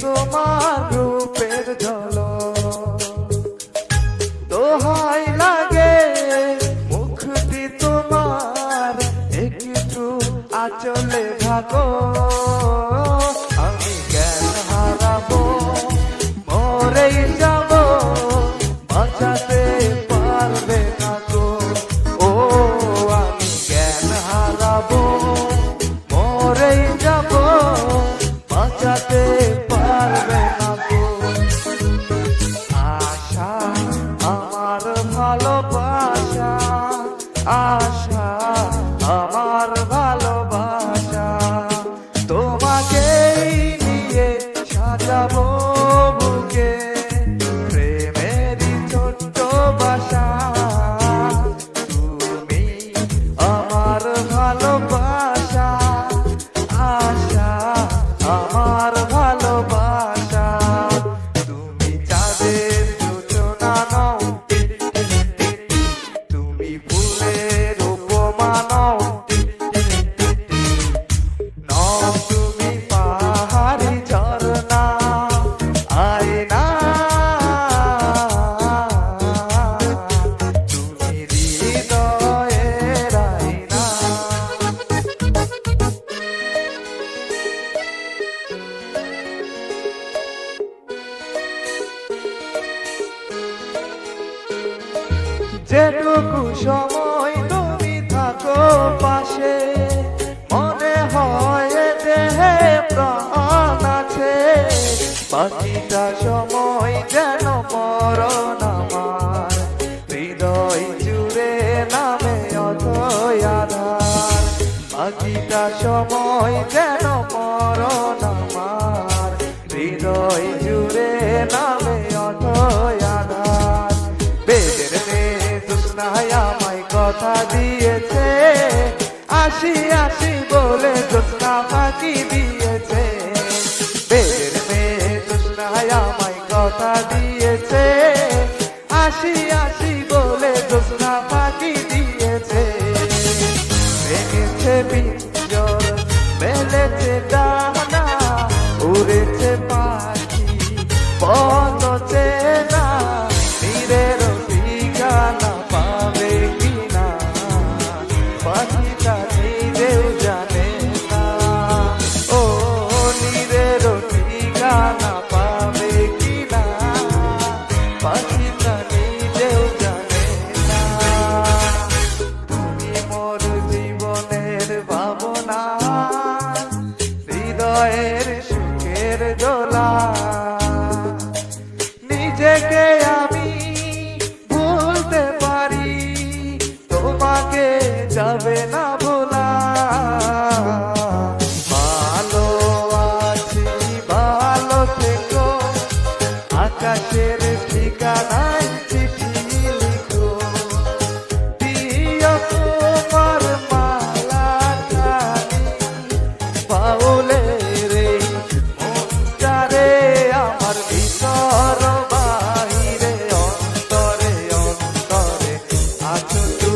তোমার রূপের জল দোহাই লাগে মুখটি তোমার একটু আচলে থাকো আমার যেটুকু সময় তুমি থাকো পাশে বাকিটা সময় যেন মরণ আমার। হৃদয় জুড়ে নামে অথয় আধার। সময় যেন মরণ আমার। হৃদয় জুড়ে নামে অথয় আধার। বেদের মেয়ে আমায় কথা দিয়েছে। আসি আসি বলে জোৎস্না ফাঁকি দিয়েছে জোৎস্নায় আমায় কথা দিয়েছে। আসি আসি বলে জোসনা পাখি দিয়েছে। ভেঙেছে পিঞ্জর মেলেছে ডানা, উড়েছে পাখি বন্ধ পাখিটা নিজেও জানে না। তুমি মোর জীবনের ভাবনা হৃদয়ের took